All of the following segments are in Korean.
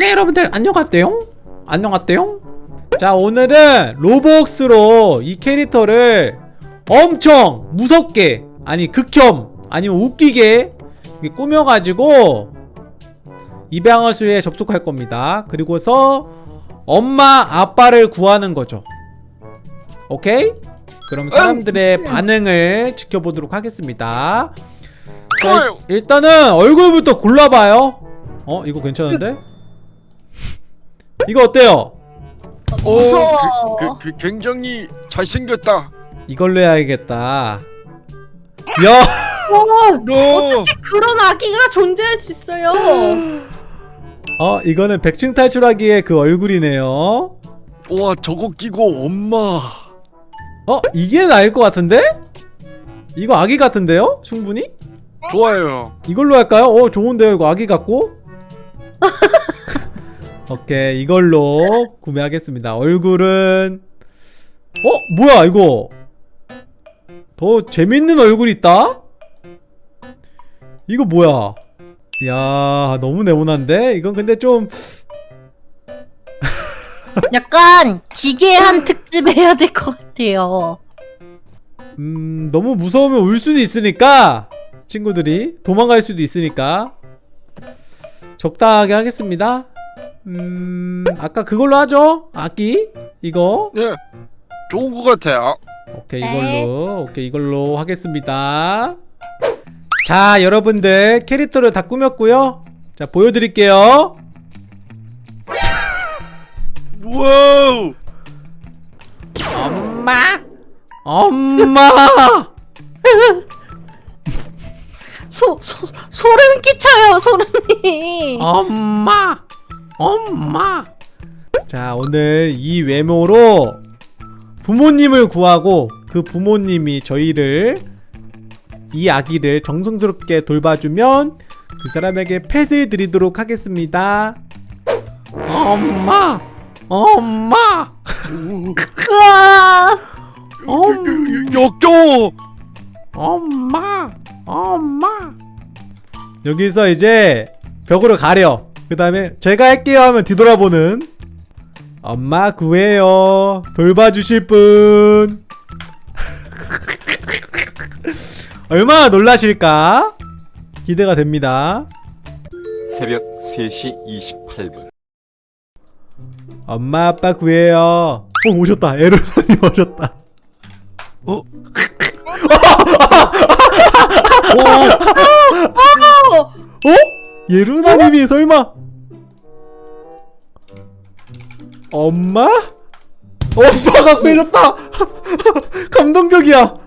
네 여러분들 안녕하세요 안녕하세요 자 오늘은 로벅스로 이 캐릭터를 엄청 무섭게 아니 극혐 아니면 웃기게 꾸며가지고 입양어수에 접속할 겁니다. 그리고서 엄마 아빠를 구하는 거죠. 오케이? 그럼 사람들의 반응을 지켜보도록 하겠습니다. 자, 일단은 얼굴부터 골라봐요. 어? 이거 괜찮은데? 이거 어때요? 오, 무서워. 그, 그, 그 굉장히 잘생겼다. 이걸로 해야겠다 야! 어, 너 그런 아기가 존재할 수 있어요. 어 이거는 백층 탈출하기의 그 얼굴이네요 와 저거 끼고 엄마. 어? 이게 나을 것 같은데? 이거 아기 같은데요? 충분히? 좋아요. 이걸로 할까요? 어 좋은데요 이거 아기 같고? 오케이 이걸로 구매하겠습니다 얼굴은 어? 뭐야 이거 더 재밌는 얼굴 있다? 이거 뭐야 이야 너무 네모난데? 이건 근데 좀 약간 기괴한 특집 해야 될 것 같아요. 음, 너무 무서우면 울 수도 있으니까 친구들이 도망갈 수도 있으니까 적당하게 하겠습니다. 음, 아까 그걸로 하죠? 아기 이거 예, 좋은 것 같아요. 오케이 네. 이걸로 오케이 이걸로 하겠습니다. 자 여러분들 캐릭터를 다 꾸몄고요. 자 보여드릴게요. 와우. 엄마, 엄마. 소, 소, 소름 끼쳐요, 소름이. 엄마 엄마. 자 오늘 이 외모로 부모님을 구하고 그 부모님이 저희를 이 아기를 정성스럽게 돌봐주면 그 사람에게 펫을 드리도록 하겠습니다. 엄마. 엄마. 엄, 역겨워. 엄마. 엄마. 여기서 이제 벽으로 가려 그 다음에 제가 할게요 하면 뒤돌아보는 엄마 구해요. 돌봐주실 분. 얼마나 놀라실까? 기대가 됩니다. 새벽 3시 28분. 엄마 아빠 구해요. 어 오셨다. 에르노님 오셨다. 어? 어? 예루나님이 설마 엄마? 엄마가 빼줬다 감동적이야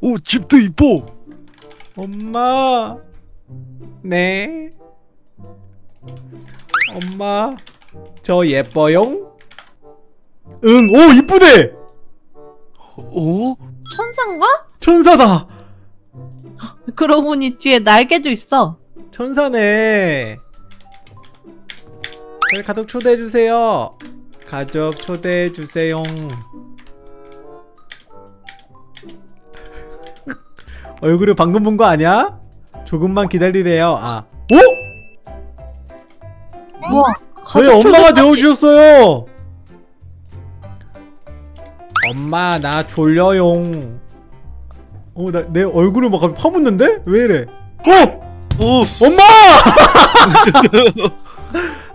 오 집도 이뻐. 엄마 네 엄마 저 예뻐용? 응오 이쁘네 어? 천상가? 천사다 그러고 보니 뒤에 날개도 있어. 천사네 저희 가족 초대해주세요 가족 초대해주세요 얼굴을 방금 본 거 아니야? 조금만 기다리래요 아 오? 우와. 저희 엄마가. 되어주셨어요 엄마 나 졸려용 어나 내 얼굴을 막 파묻는데? 왜 이래 어! 어? 엄마!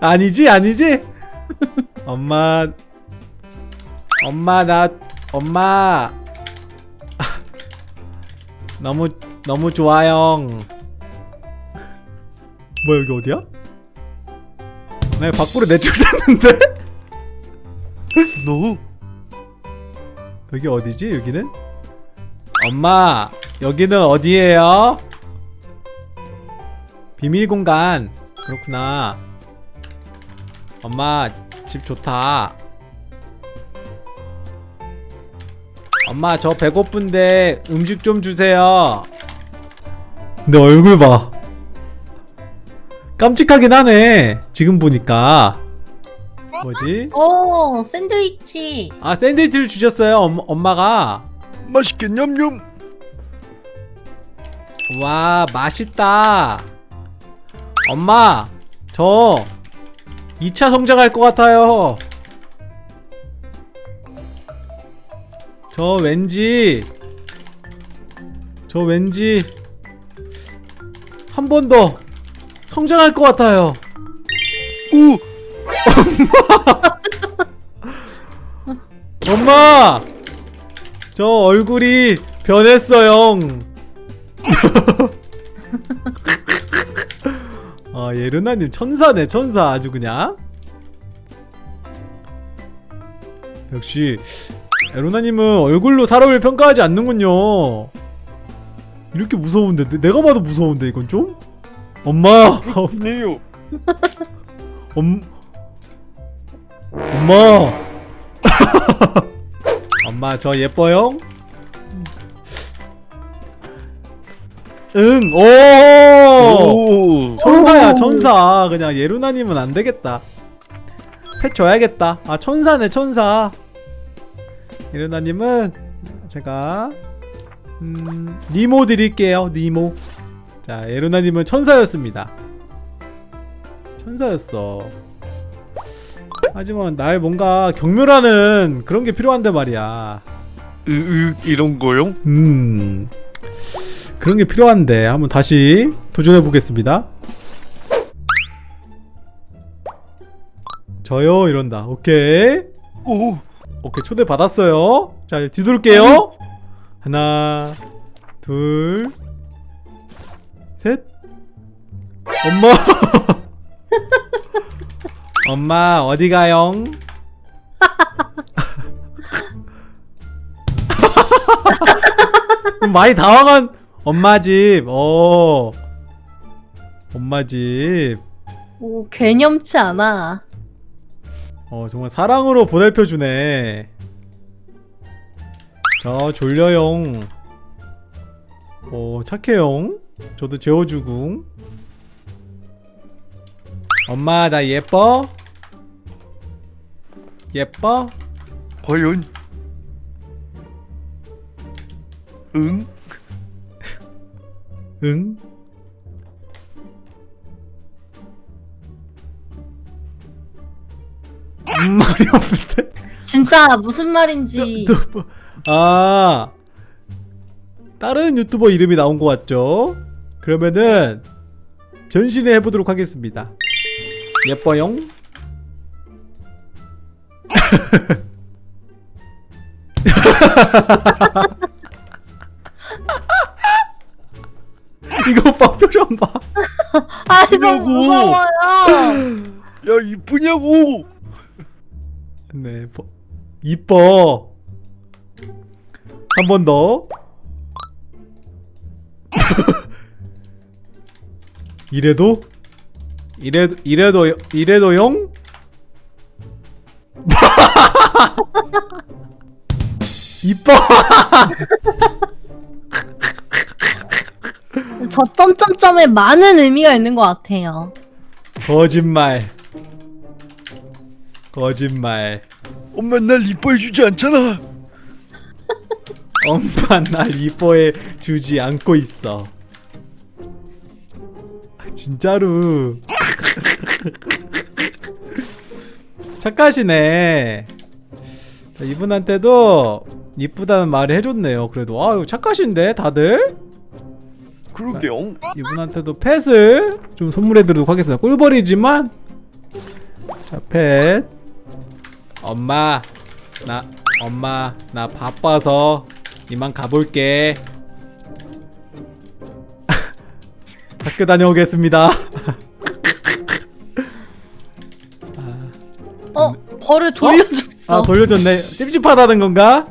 아니지 아니지 엄마 엄마 나 엄마 너무 너무 좋아요 뭐야 여기 어디야? 나 밖으로 내쫓았는데? 너? 여기 어디지 여기는? 엄마 여기는 어디예요? 비밀 공간. 그렇구나. 엄마 집 좋다. 엄마 저 배고픈데 음식 좀 주세요. 내 얼굴 봐. 깜찍하긴 하네 지금 보니까. 뭐지? 오, 샌드위치. 아 샌드위치를 주셨어요 엄, 엄마가? 맛있게 냠냠. 와 맛있다 엄마 저 2차 성장할 것 같아요. 저 왠지 저 왠지 한 번 더 성장할 것 같아요. 오 엄마! 저 얼굴이 변했어요. 아, 예 르나님 천사네, 천사. 아주 그냥. 역시, 예르나님은 얼굴로 사람을 평가하지 않는군요. 이렇게 무서운데, 내- 내가 봐도 무서운데, 이건 좀? 엄마! 네요 엄... 엄마! 엄마 저 예뻐요? 응! 오! 오. 천사야 천사. 그냥 예루나님은 안되겠다. 펫 줘야겠다. 아 천사네 천사. 예루나님은 제가 음... 니모 드릴게요 니모. 자 예루나님은 천사였습니다. 천사였어. 하지만 날 뭔가 경멸하는 그런 게 필요한데 말이야. 으 으 이런 거요? 음 그런 게 필요한데 한번 다시 도전해 보겠습니다. 저요? 이런다. 오케이. 오. 오케이. 초대 받았어요. 자 뒤돌게요. 하나 둘셋. 엄마. 엄마 어디 가용 많이 당황한 엄마 집 어 엄마 집 오 개념치 않아. 어 정말 사랑으로 보살펴 주네. 저 졸려용. 어 착해용. 저도 재워주고. 엄마 나 예뻐? 예뻐? 과연 응? 응? 음, 말이 없는데? 진짜 무슨 말인지 유튜버. 아 다른 유튜버 이름이 나온 것 같죠? 그러면은 변신을 해보도록 하겠습니다. 예뻐용. 이거 봐 표정 봐. 아 너무 이러고. 무서워요. 야 이쁘냐고 네, 버- 이뻐. 한 번 더. 이래도? 이래도 이래도 이래도 용? 이뻐. 저 점점점에 많은 의미가 있는 것 같아요. 거짓말. 거짓말. 엄마 날 이뻐해 주지 않잖아 엄마 날 이뻐해 주지 않고 있어. 아, 진짜로. 착하시네. 자, 이분한테도 이쁘다는 말을 해줬네요. 그래도 아 이거 착하신데 다들 그러게요 이분한테도 펫을 좀 선물해드리도록 하겠습니다. 꿀벌이지만 자 펫. 엄마 나 엄마 나 바빠서 이만 가볼게. 학교 다녀오겠습니다. 어 벌을 돌려줬어. 아 돌려줬네. 찝찝하다는 건가?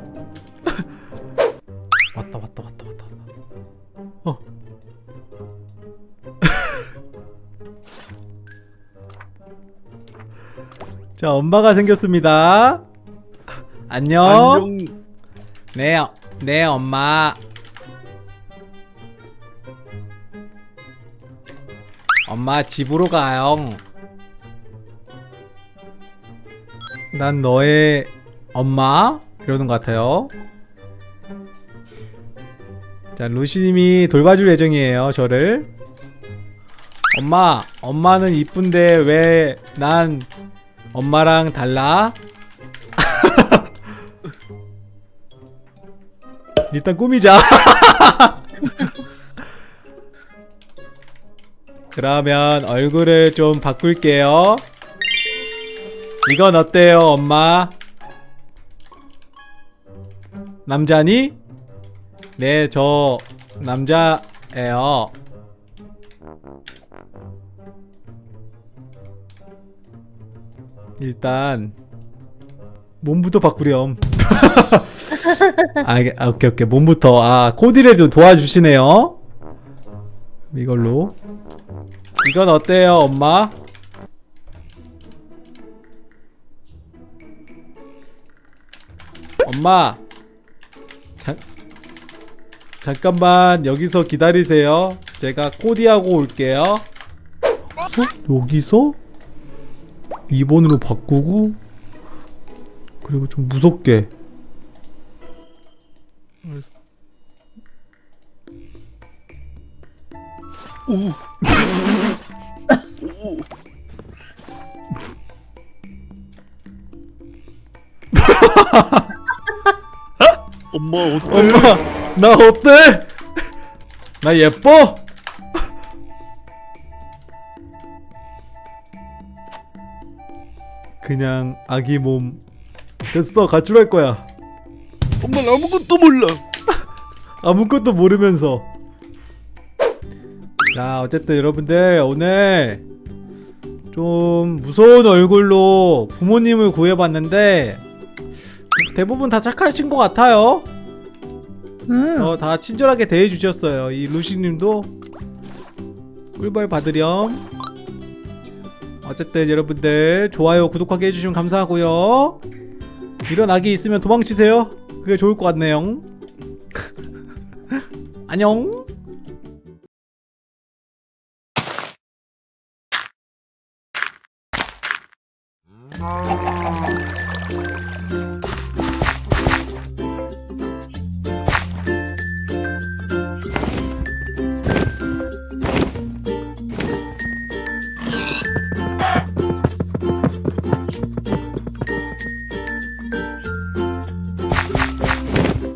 자 엄마가 생겼습니다. 안녕. 안녕 네, 어- 네 엄마. 엄마 집으로 가요. 난 너의 엄마 이러는 것 같아요. 자 루시님이 돌봐줄 예정이에요 저를. 엄마 엄마는 이쁜데 왜 난 엄마랑 달라? 일단 꾸미자 그러면 얼굴을 좀 바꿀게요 이건 어때요 엄마? 남자니? 네 저 남자예요 일단 몸부터 바꾸렴. 아, 아 오케이 오케이. 몸부터. 아 코디를 좀 도와주시네요. 이걸로. 이건 어때요 엄마? 엄마! 자, 잠깐만. 여기서 기다리세요. 제가 코디하고 올게요. 어? 여기서? 2번으로 바꾸고 그리고 좀 무섭게 오. 오. 엄마 어때? 엄마 나 어때? 나 예뻐? 그냥 아기 몸 됐어 가출할 거야 엄마 아무것도 몰라. 아무것도 모르면서 자 어쨌든 여러분들 오늘 좀 무서운 얼굴로 부모님을 구해봤는데 대부분 다 착하신 것 같아요 음. 어, 다 친절하게 대해주셨어요. 이 루시님도 꿀벌 받으렴. 어쨌든 여러분들 좋아요 구독하게 해주시면 감사하고요. 이런 악이 있으면 도망치세요. 그게 좋을 것 같네요. 안녕. 음.